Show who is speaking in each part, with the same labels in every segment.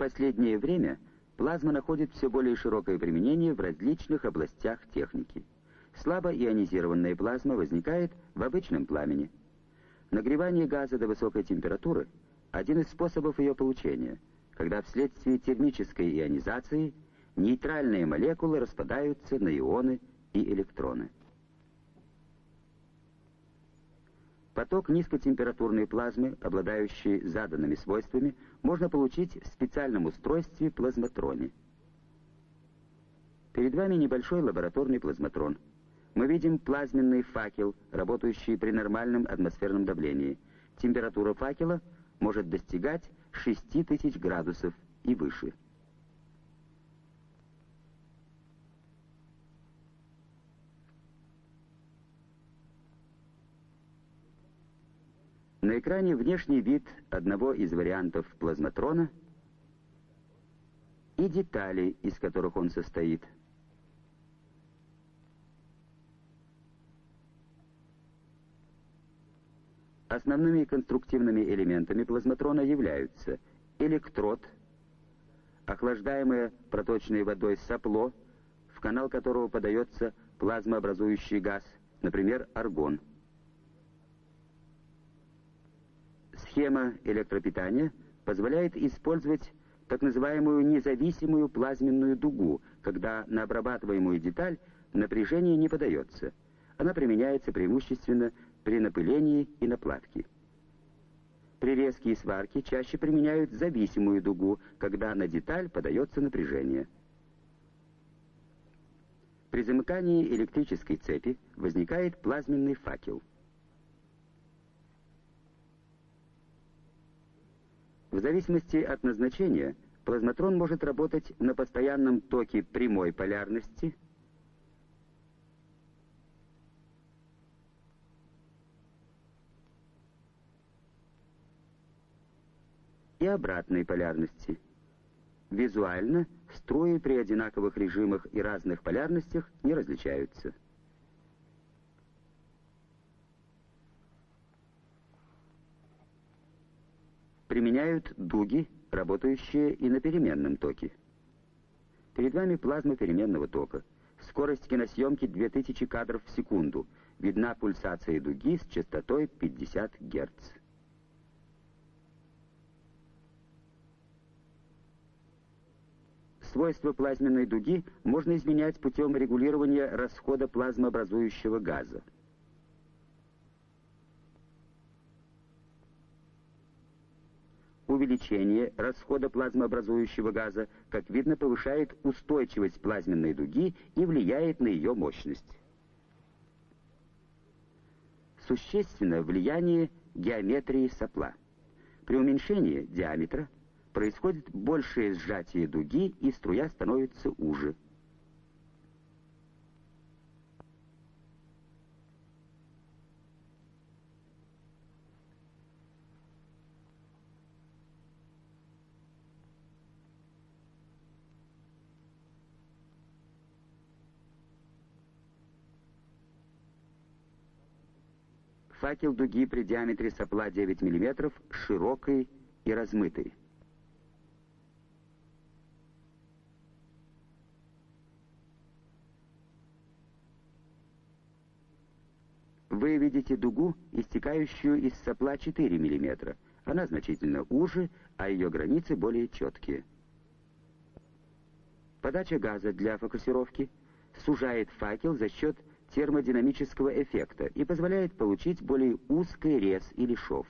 Speaker 1: последнее время плазма находит все более широкое применение в различных областях техники. Слабо ионизированная плазма возникает в обычном пламени. Нагревание газа до высокой температуры – один из способов ее получения, когда вследствие термической ионизации нейтральные молекулы распадаются на ионы и электроны. Поток низкотемпературной плазмы, обладающий заданными свойствами, можно получить в специальном устройстве плазматроне. Перед вами небольшой лабораторный плазматрон. Мы видим плазменный факел, работающий при нормальном атмосферном давлении. Температура факела может достигать 6000 градусов и выше. На экране внешний вид одного из вариантов плазматрона и детали, из которых он состоит. Основными конструктивными элементами плазматрона являются электрод, охлаждаемое проточной водой сопло, в канал которого подается плазмообразующий газ, например, аргон – Схема электропитания позволяет использовать так называемую независимую плазменную дугу, когда на обрабатываемую деталь напряжение не подается. Она применяется преимущественно при напылении и наплавке. При резке и сварке чаще применяют зависимую дугу, когда на деталь подается напряжение. При замыкании электрической цепи возникает плазменный факел – В зависимости от назначения плазматрон может работать на постоянном токе прямой полярности и обратной полярности. Визуально струи при одинаковых режимах и разных полярностях не различаются. Применяют дуги, работающие и на переменном токе. Перед вами плазма переменного тока. Скорость киносъемки 2000 кадров в секунду. Видна пульсация дуги с частотой 50 Гц. Свойства плазменной дуги можно изменять путем регулирования расхода плазмообразующего газа. Увеличение расхода плазмообразующего газа, как видно, повышает устойчивость плазменной дуги и влияет на ее мощность. Существенно влияние геометрии сопла. При уменьшении диаметра происходит большее сжатие дуги, и струя становится уже. Факел дуги при диаметре сопла 9 мм, широкий и размытый. Вы видите дугу, истекающую из сопла 4 мм. Она значительно уже, а ее границы более четкие. Подача газа для фокусировки сужает факел за счет термодинамического эффекта и позволяет получить более узкий рез или шов.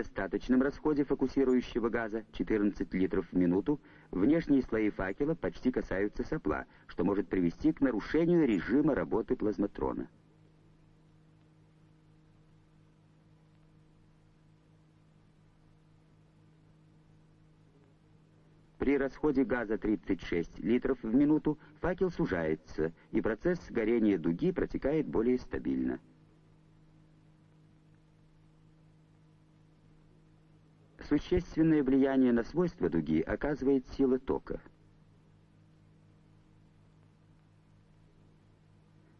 Speaker 1: При недостаточном расходе фокусирующего газа 14 литров в минуту внешние слои факела почти касаются сопла, что может привести к нарушению режима работы плазматрона. При расходе газа 36 литров в минуту факел сужается, и процесс горения дуги протекает более стабильно. Существенное влияние на свойства дуги оказывает сила тока.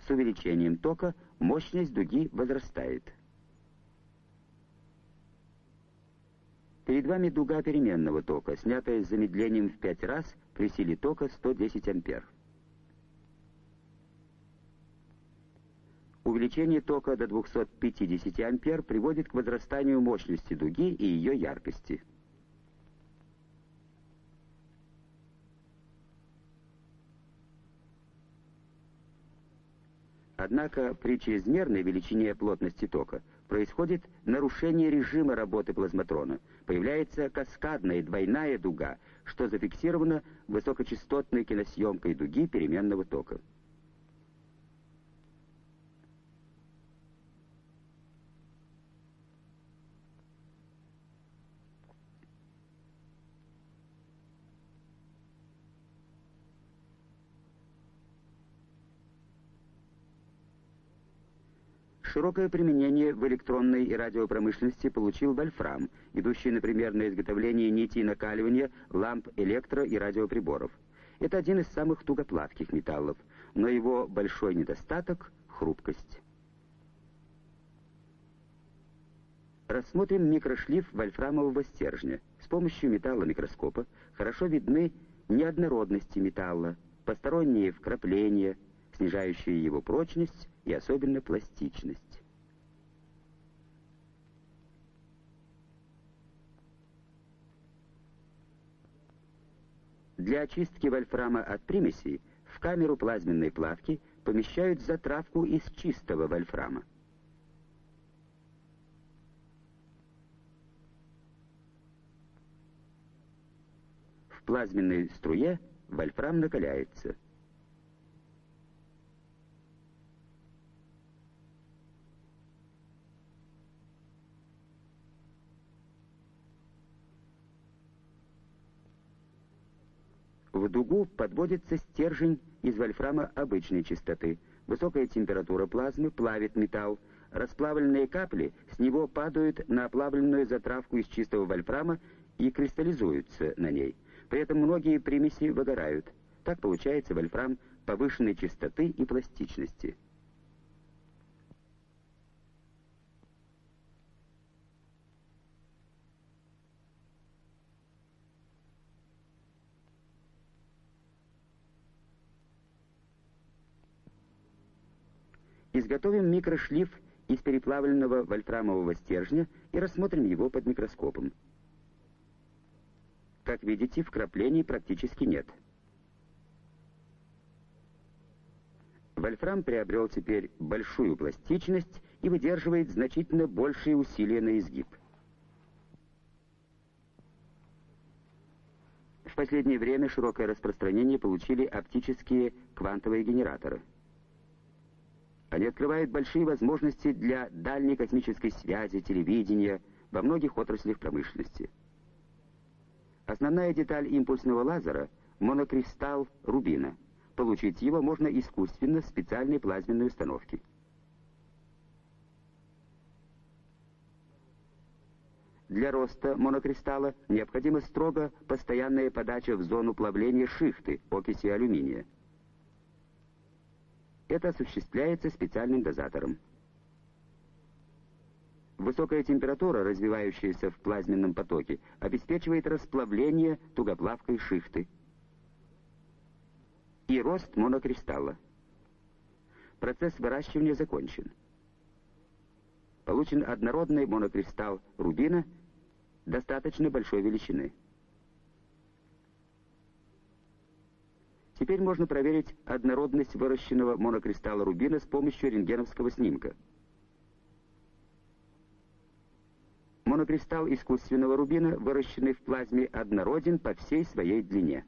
Speaker 1: С увеличением тока мощность дуги возрастает. Перед вами дуга переменного тока, снятая с замедлением в 5 раз при силе тока 110 ампер. Увеличение тока до 250 ампер приводит к возрастанию мощности дуги и ее яркости. Однако при чрезмерной величине плотности тока происходит нарушение режима работы плазматрона. Появляется каскадная двойная дуга, что зафиксировано высокочастотной киносъемкой дуги переменного тока. Широкое применение в электронной и радиопромышленности получил вольфрам, идущий, например, на изготовление нитей накаливания ламп электро- и радиоприборов. Это один из самых тугоплавких металлов, но его большой недостаток — хрупкость. Рассмотрим микрошлиф вольфрамового стержня. С помощью металломикроскопа хорошо видны неоднородности металла, посторонние вкрапления, снижающие его прочность и особенно пластичность. Для очистки вольфрама от примесей в камеру плазменной плавки помещают затравку из чистого вольфрама. В плазменной струе вольфрам накаляется – В дугу подводится стержень из вольфрама обычной частоты. Высокая температура плазмы плавит металл. Расплавленные капли с него падают на оплавленную затравку из чистого вольфрама и кристаллизуются на ней. При этом многие примеси выгорают. Так получается вольфрам повышенной частоты и пластичности. Изготовим микрошлиф из переплавленного вольфрамового стержня и рассмотрим его под микроскопом. Как видите, вкраплений практически нет. Вольфрам приобрел теперь большую пластичность и выдерживает значительно большие усилия на изгиб. В последнее время широкое распространение получили оптические квантовые генераторы – они открывают большие возможности для дальней космической связи, телевидения, во многих отраслях промышленности. Основная деталь импульсного лазера — монокристалл рубина. Получить его можно искусственно в специальной плазменной установке. Для роста монокристалла необходима строго постоянная подача в зону плавления шихты окиси алюминия. Это осуществляется специальным дозатором. Высокая температура, развивающаяся в плазменном потоке, обеспечивает расплавление тугоплавкой шихты и рост монокристалла. Процесс выращивания закончен. Получен однородный монокристалл рубина достаточно большой величины. Теперь можно проверить однородность выращенного монокристалла рубина с помощью рентгеновского снимка. Монокристалл искусственного рубина, выращенный в плазме, однороден по всей своей длине.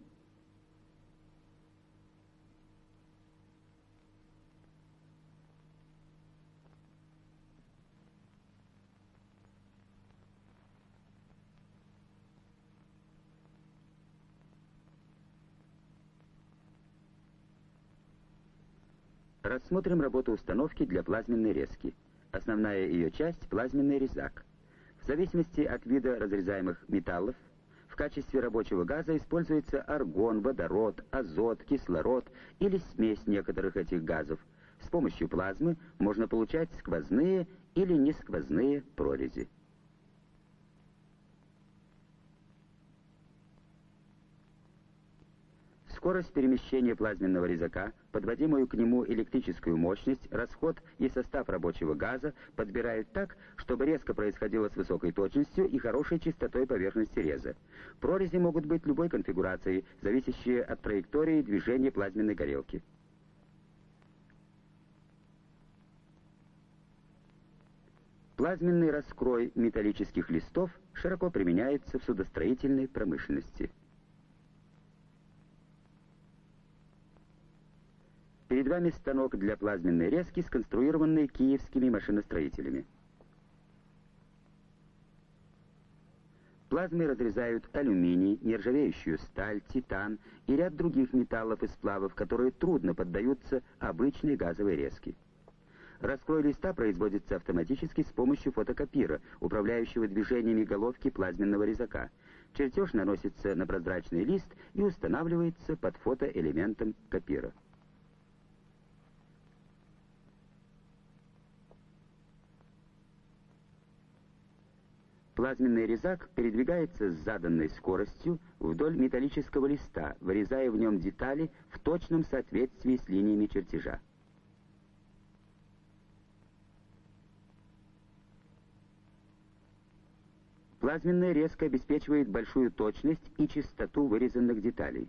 Speaker 1: Рассмотрим работу установки для плазменной резки. Основная ее часть – плазменный резак. В зависимости от вида разрезаемых металлов, в качестве рабочего газа используется аргон, водород, азот, кислород или смесь некоторых этих газов. С помощью плазмы можно получать сквозные или несквозные прорези. Скорость перемещения плазменного резака, подводимую к нему электрическую мощность, расход и состав рабочего газа подбирают так, чтобы резко происходило с высокой точностью и хорошей чистотой поверхности реза. Прорези могут быть любой конфигурации, зависящие от траектории движения плазменной горелки. Плазменный раскрой металлических листов широко применяется в судостроительной промышленности. Перед вами станок для плазменной резки, сконструированный киевскими машиностроителями. Плазмы разрезают алюминий, нержавеющую сталь, титан и ряд других металлов и сплавов, которые трудно поддаются обычной газовой резке. Раскрой листа производится автоматически с помощью фотокопира, управляющего движениями головки плазменного резака. Чертеж наносится на прозрачный лист и устанавливается под фотоэлементом копира. Плазменный резак передвигается с заданной скоростью вдоль металлического листа, вырезая в нем детали в точном соответствии с линиями чертежа. Плазменная резка обеспечивает большую точность и чистоту вырезанных деталей.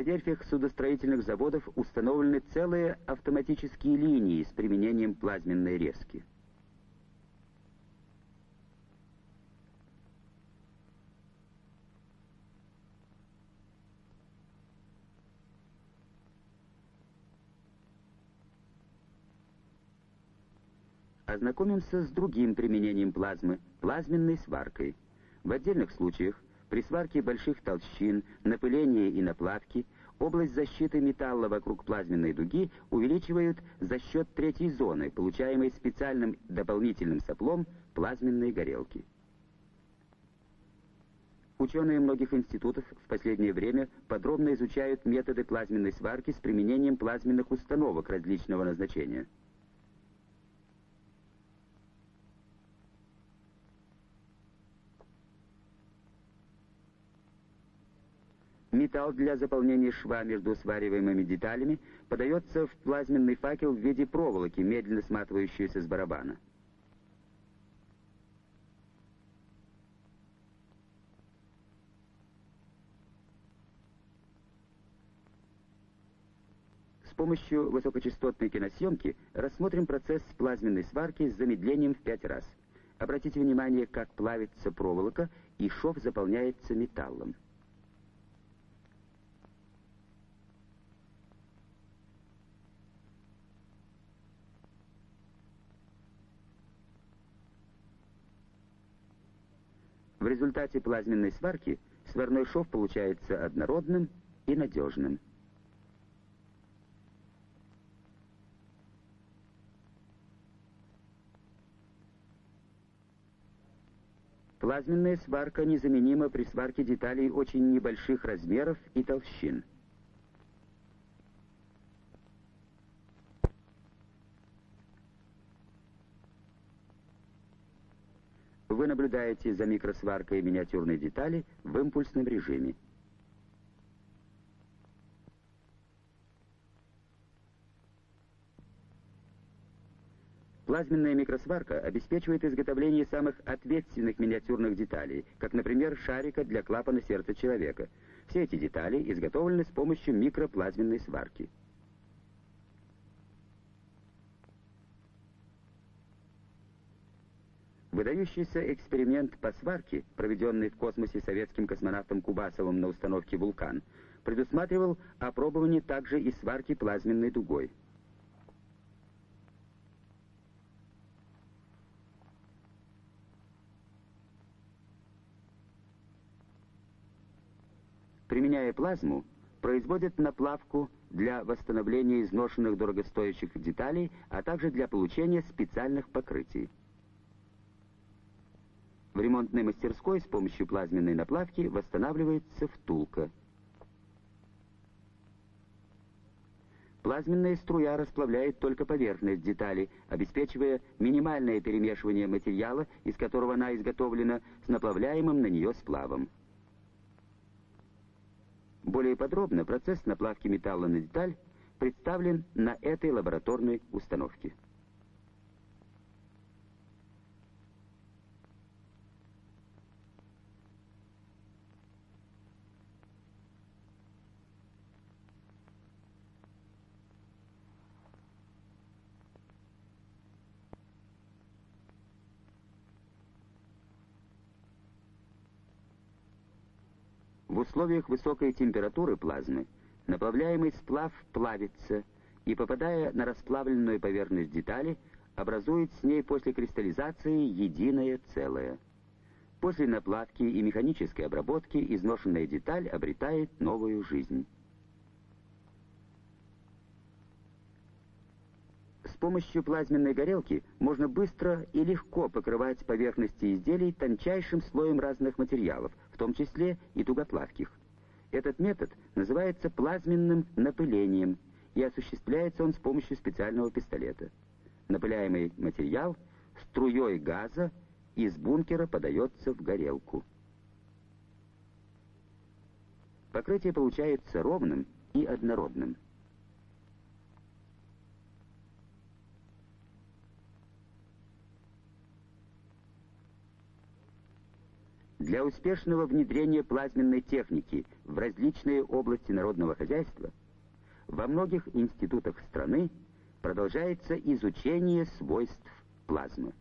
Speaker 1: На верфях судостроительных заводов установлены целые автоматические линии с применением плазменной резки. Ознакомимся с другим применением плазмы – плазменной сваркой. В отдельных случаях при сварке больших толщин, напылении и наплавке область защиты металла вокруг плазменной дуги увеличивают за счет третьей зоны, получаемой специальным дополнительным соплом плазменной горелки. Ученые многих институтов в последнее время подробно изучают методы плазменной сварки с применением плазменных установок различного назначения. Металл для заполнения шва между свариваемыми деталями подается в плазменный факел в виде проволоки, медленно сматывающейся с барабана. С помощью высокочастотной киносъемки рассмотрим процесс плазменной сварки с замедлением в 5 раз. Обратите внимание, как плавится проволока и шов заполняется металлом. Результате плазменной сварки сварной шов получается однородным и надежным. Плазменная сварка незаменима при сварке деталей очень небольших размеров и толщин. Вы наблюдаете за микросваркой миниатюрной детали в импульсном режиме. Плазменная микросварка обеспечивает изготовление самых ответственных миниатюрных деталей, как, например, шарика для клапана сердца человека. Все эти детали изготовлены с помощью микроплазменной сварки. Выдающийся эксперимент по сварке, проведенный в космосе советским космонавтом Кубасовым на установке «Вулкан», предусматривал опробование также и сварки плазменной дугой. Применяя плазму, производят наплавку для восстановления изношенных дорогостоящих деталей, а также для получения специальных покрытий. В ремонтной мастерской с помощью плазменной наплавки восстанавливается втулка. Плазменная струя расплавляет только поверхность детали, обеспечивая минимальное перемешивание материала, из которого она изготовлена, с наплавляемым на нее сплавом. Более подробно процесс наплавки металла на деталь представлен на этой лабораторной установке. В условиях высокой температуры плазмы наплавляемый сплав плавится и, попадая на расплавленную поверхность детали, образует с ней после кристаллизации единое целое. После наплавки и механической обработки изношенная деталь обретает новую жизнь. С помощью плазменной горелки можно быстро и легко покрывать поверхности изделий тончайшим слоем разных материалов, том числе и тугоплавких. Этот метод называется плазменным напылением, и осуществляется он с помощью специального пистолета. Напыляемый материал струей газа из бункера подается в горелку. Покрытие получается ровным и однородным. Для успешного внедрения плазменной техники в различные области народного хозяйства во многих институтах страны продолжается изучение свойств плазмы.